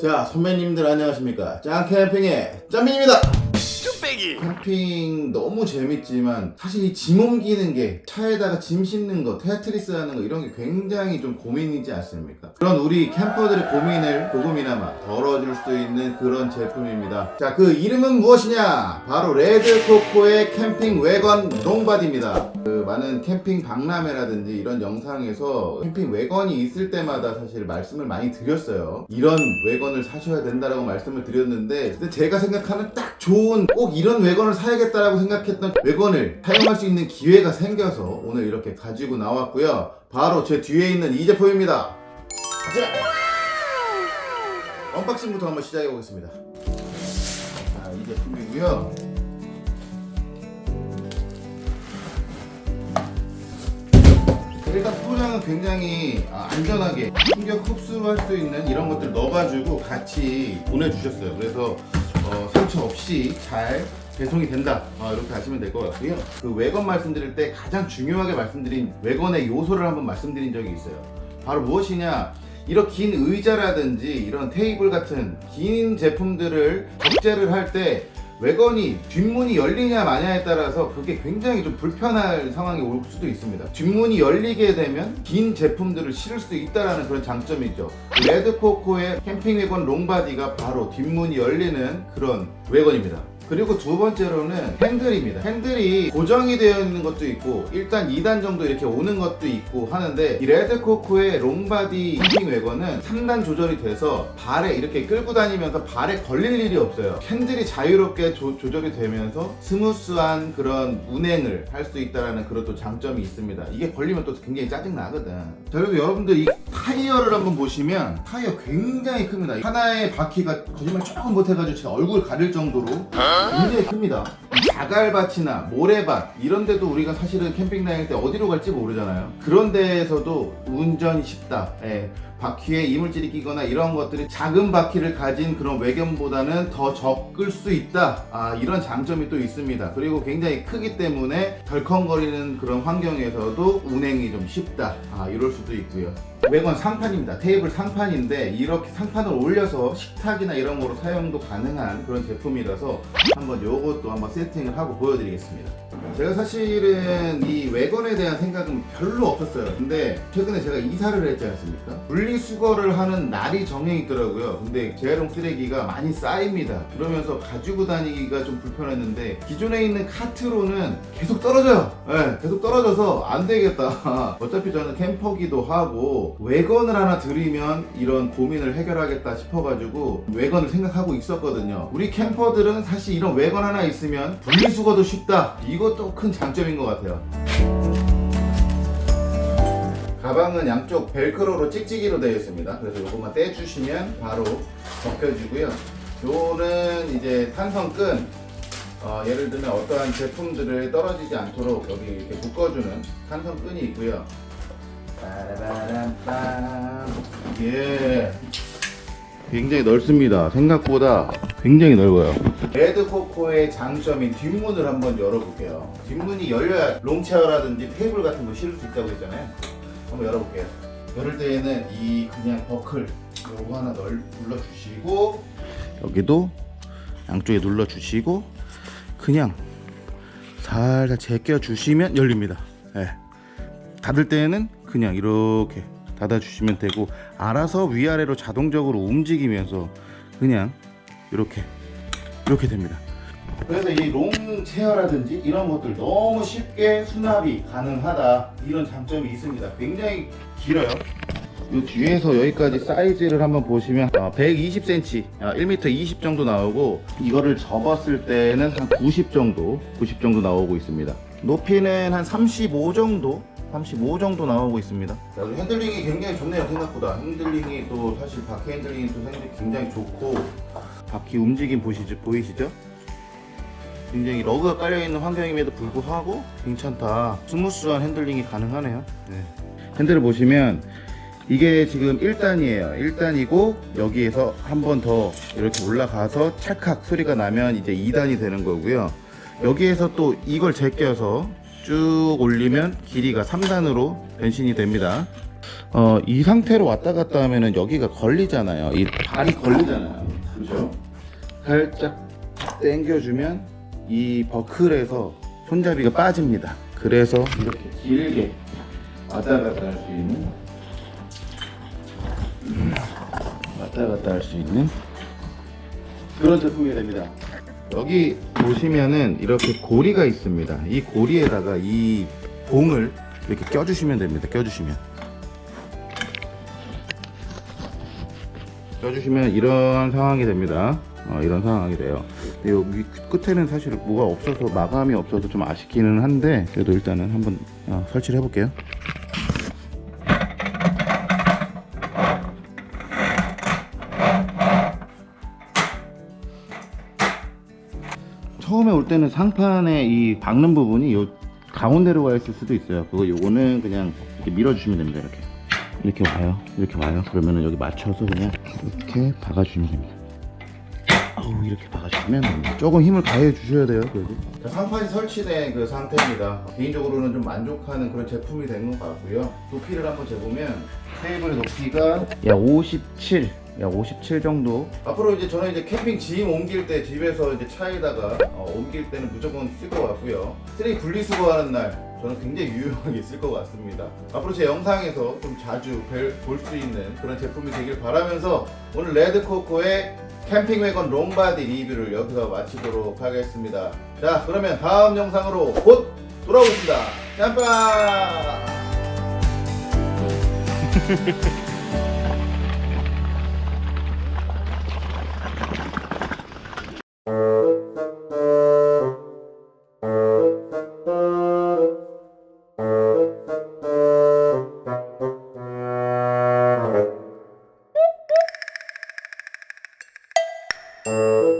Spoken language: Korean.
자 선배님들 안녕하십니까? 짱캠핑의 짬민입니다. 뚝배기! 캠핑 너무 재밌지만 사실 이 짐 옮기는 게 차에다가 짐 싣는 거 테트리스 하는 거 이런 게 굉장히 좀 고민이지 않습니까? 그런 우리 캠퍼들의 고민을 조금이나마 덜어줄 수 있는 그런 제품입니다. 자 그 이름은 무엇이냐? 바로 레드코코의 캠핑 왜건 long body입니다. 그 많은 캠핑 박람회라든지 이런 영상에서 캠핑 왜건이 있을 때마다 사실 말씀을 많이 드렸어요. 이런 외건을 사셔야 된다라고 말씀을 드렸는데 근데 제가 생각하는 딱 좋은 꼭 이런 외건을 사야겠다라고 생각했던 외건을 사용할 수 있는 기회가 생겨서 오늘 이렇게 가지고 나왔고요. 바로 제 뒤에 있는 이 제품입니다. 자 언박싱부터 한번 시작해 보겠습니다. 자, 이 제품이고요 일단 포장은 굉장히 아, 안전하게 충격 흡수할 수 있는 이런 것들 넣어가지고 같이 보내주셨어요. 그래서 어, 상처 없이 잘 배송이 된다 아, 이렇게 하시면 될 것 같고요. 그 외건 말씀드릴 때 가장 중요하게 말씀드린 외건의 요소를 한번 말씀드린 적이 있어요. 바로 무엇이냐? 이런 긴 의자라든지 이런 테이블 같은 긴 제품들을 적재를 할때 외건이 뒷문이 열리냐 마냐에 따라서 그게 굉장히 좀 불편할 상황이 올 수도 있습니다. 뒷문이 열리게 되면 긴 제품들을 실을 수 있다는 그런 장점이죠. 레드코코의 캠핑 왜건 long body가 바로 뒷문이 열리는 그런 왜건입니다. 그리고 두 번째로는 핸들입니다. 핸들이 고정이 되어 있는 것도 있고 일단 2단 정도 이렇게 오는 것도 있고 하는데 이 레드코코의 long body 캠핑 왜건은 3단 조절이 돼서 발에 이렇게 끌고 다니면서 발에 걸릴 일이 없어요. 핸들이 자유롭게 조, 조절이 되면서 스무스한 그런 운행을 할 수 있다는 그런 또 장점이 있습니다. 이게 걸리면 또 굉장히 짜증 나거든. 자 그리고 여러분들 이 타이어를 한번 보시면 타이어 굉장히 큽니다. 하나의 바퀴가 거짓말 조금 못해가지고 제가 얼굴 가릴 정도로 굉장히 큽니다. 이 자갈밭이나 모래밭 이런 데도 우리가 사실은 캠핑 다닐 때 어디로 갈지 모르잖아요. 그런 데에서도 운전이 쉽다. 예. 바퀴에 이물질이 끼거나 이런 것들이 작은 바퀴를 가진 그런 외견보다는 더 적을 수 있다. 아, 이런 장점이 또 있습니다. 그리고 굉장히 크기 때문에 덜컹거리는 그런 환경에서도 운행이 좀 쉽다. 아, 이럴 수도 있고요. 외관 상판입니다. 테이블 상판인데 이렇게 상판을 올려서 식탁이나 이런 거로 사용도 가능한 그런 제품이라서 한번 요것도 한번 세팅 을 하고 보여드리겠습니다. 제가 사실은 이 외건에 대한 생각은 별로 없었어요. 근데 최근에 제가 이사를 했지 않습니까? 분리수거를 하는 날이 정해 있더라고요. 근데 재활용 쓰레기가 많이 쌓입니다. 그러면서 가지고 다니기가 좀 불편했는데 기존에 있는 카트로는 계속 떨어져요. 네, 계속 떨어져서 안 되겠다. 어차피 저는 캠퍼기도 하고 외건을 하나 들이면 이런 고민을 해결하겠다 싶어가지고 외건을 생각하고 있었거든요. 우리 캠퍼들은 사실 이런 외건 하나 있으면 분리수거도 쉽다. 이 것도 큰 장점인 것 같아요. 가방은 양쪽 벨크로로 찍찍이로 되어 있습니다. 그래서 이것만 떼주시면 바로 벗겨지고요. 요는 이제 탄성끈 어, 예를 들면 어떠한 제품들을 떨어지지 않도록 여기 이렇게 묶어주는 탄성끈이 있고요. 예. 굉장히 넓습니다. 생각보다 굉장히 넓어요. 레드코코의 장점인 뒷문을 한번 열어볼게요. 뒷문이 열려야 롱체어라든지 테이블 같은 거 실을 수 있다고 했잖아요. 한번 열어볼게요. 열을 때에는 이 그냥 버클 요거 하나 널 눌러주시고 여기도 양쪽에 눌러주시고 그냥 살살 제껴 주시면 열립니다. 예. 닫을 때에는 그냥 이렇게 닫아 주시면 되고 알아서 위아래로 자동적으로 움직이면서 그냥 이렇게 이렇게 됩니다. 그래서 이 롱 체어라든지 이런 것들 너무 쉽게 수납이 가능하다 이런 장점이 있습니다. 굉장히 길어요. 이 뒤에서 여기까지 사이즈를 한번 보시면 120cm, 1m 20 정도 나오고 이거를 접었을 때는 한 90 정도, 90 정도 나오고 있습니다. 높이는 한 35 정도 35 정도 나오고 있습니다. 핸들링이 굉장히 좋네요 생각보다. 핸들링이 또 사실 바퀴 핸들링이 또 굉장히 좋고 바퀴 움직임 보시죠 보이시죠? 굉장히 러그가 깔려있는 환경임에도 불구하고 괜찮다 스무스한 핸들링이 가능하네요 네. 핸들을 보시면 이게 지금 1단이에요 1단이고 여기에서 한 번 더 이렇게 올라가서 찰칵 소리가 나면 이제 2단이 되는 거고요 여기에서 또 이걸 제껴서 쭉 올리면 길이가 3단으로 변신이 됩니다 어, 이 상태로 왔다 갔다 하면은 여기가 걸리잖아요. 이 발이 걸리잖아요. 살짝 당겨주면 이 버클에서 손잡이가 빠집니다. 그래서 이렇게 길게 왔다 갔다 할 수 있는 음, 왔다 갔다 할 수 있는 그런 제품이 됩니다. 여기 보시면은 이렇게 고리가 있습니다. 이 고리에다가 이 봉을 이렇게 껴주시면 됩니다. 껴주시면. 껴주시면 이런 상황이 됩니다. 어, 이런 상황이 돼요. 근데 여기 끝에는 사실 뭐가 없어서 마감이 없어서 좀 아쉽기는 한데 그래도 일단은 한번 어, 설치를 해볼게요. 처음에 올 때는 상판에 이 박는 부분이 요 가운데로 가 있을 수도 있어요. 그거 요거는 그냥 이렇게 밀어주시면 됩니다. 이렇게 이렇게 와요. 이렇게 와요. 그러면은 여기 맞춰서 그냥 이렇게 박아주시면 됩니다. 어우, 이렇게 박아주시면. 조금 힘을 가해 주셔야 돼요. 그래도. 자, 상판이 설치된 그 상태입니다. 개인적으로는 좀 만족하는 그런 제품이 된 것 같고요. 높이를 한번 재보면 테이블의 높이가 약 57. 약57 정도. 앞으로 이제 저는 이제 캠핑 짐 옮길 때 집에서 이제 차에다가 어, 옮길 때는 무조건 쓸 것 같고요. 쓰레기 분리수거하는 날 저는 굉장히 유용하게 쓸 것 같습니다. 앞으로 제 영상에서 좀 자주 볼 수 있는 그런 제품이 되길 바라면서 오늘 레드코코의 캠핑 왜건 long body 리뷰를 여기서 마치도록 하겠습니다. 자, 그러면 다음 영상으로 곧 돌아오겠습니다. 짬빠!